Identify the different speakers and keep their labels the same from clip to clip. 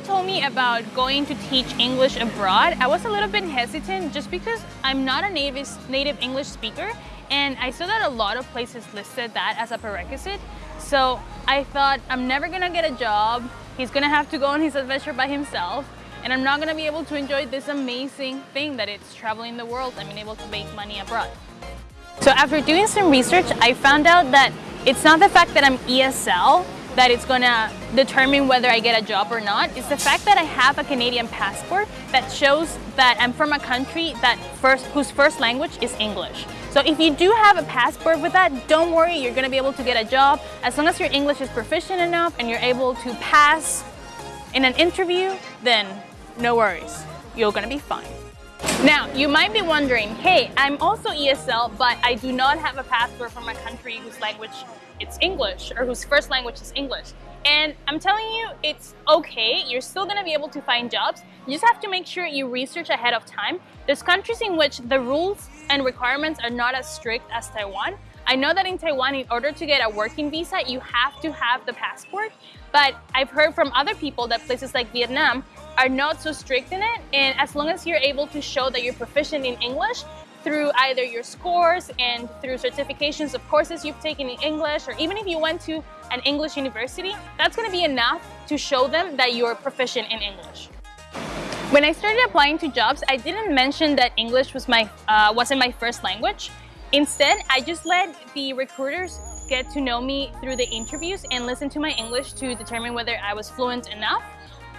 Speaker 1: told me about going to teach English abroad, I was a little bit hesitant just because I'm not a native, native English speaker and I saw that a lot of places listed that as a prerequisite. So I thought I'm never gonna get a job. He's gonna have to go on his adventure by himself and I'm not gonna be able to enjoy this amazing thing that it's traveling the world and being able to make money abroad. So after doing some research, I found out that it's not the fact that I'm ESL that it's gonna determine whether I get a job or not. is the fact that I have a Canadian passport that shows that I'm from a country that first, whose first language is English. So if you do have a passport with that, don't worry, you're gonna be able to get a job. As long as your English is proficient enough and you're able to pass in an interview, then no worries, you're gonna be fine. Now, you might be wondering, hey, I'm also ESL, but I do not have a passport from a country whose language it's English or whose first language is English. And I'm telling you, it's okay. You're still gonna be able to find jobs. You just have to make sure you research ahead of time. There's countries in which the rules and requirements are not as strict as Taiwan. I know that in Taiwan, in order to get a working visa, you have to have the passport. But I've heard from other people that places like Vietnam are not so strict in it. And as long as you're able to show that you're proficient in English through either your scores and through certifications of courses you've taken in English, or even if you went to an English university, that's gonna be enough to show them that you're proficient in English. When I started applying to jobs, I didn't mention that English was my, uh, wasn't my first language. Instead, I just let the recruiters get to know me through the interviews and listen to my English to determine whether I was fluent enough.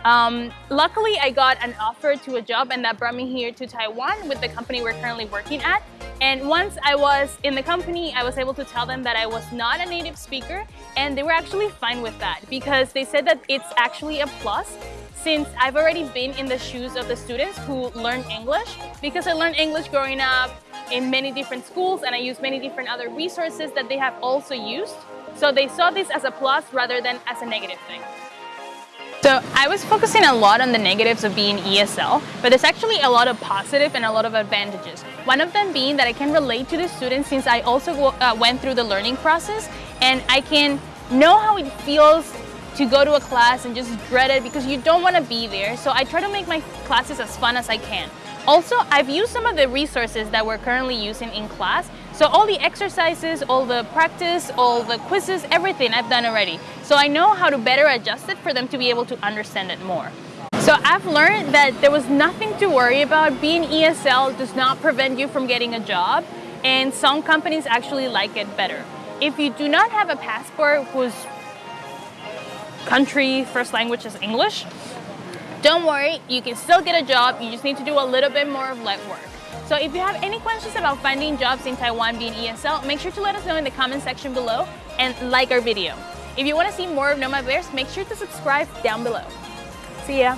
Speaker 1: Um, luckily, I got an offer to a job and that brought me here to Taiwan with the company we're currently working at. And once I was in the company, I was able to tell them that I was not a native speaker and they were actually fine with that because they said that it's actually a plus since I've already been in the shoes of the students who learn English because I learned English growing up in many different schools and I use many different other resources that they have also used. So they saw this as a plus rather than as a negative thing. So I was focusing a lot on the negatives of being ESL, but there's actually a lot of positive and a lot of advantages. One of them being that I can relate to the students since I also uh, went through the learning process and I can know how it feels to go to a class and just dread it because you don't want to be there. So I try to make my classes as fun as I can. Also, I've used some of the resources that we're currently using in class. So all the exercises, all the practice, all the quizzes, everything I've done already. So I know how to better adjust it for them to be able to understand it more. So I've learned that there was nothing to worry about. Being ESL does not prevent you from getting a job and some companies actually like it better. If you do not have a passport whose country first language is English, don't worry, you can still get a job, you just need to do a little bit more of legwork. So if you have any questions about finding jobs in Taiwan being ESL, make sure to let us know in the comment section below and like our video. If you want to see more of Nomad Bears, make sure to subscribe down below. See ya!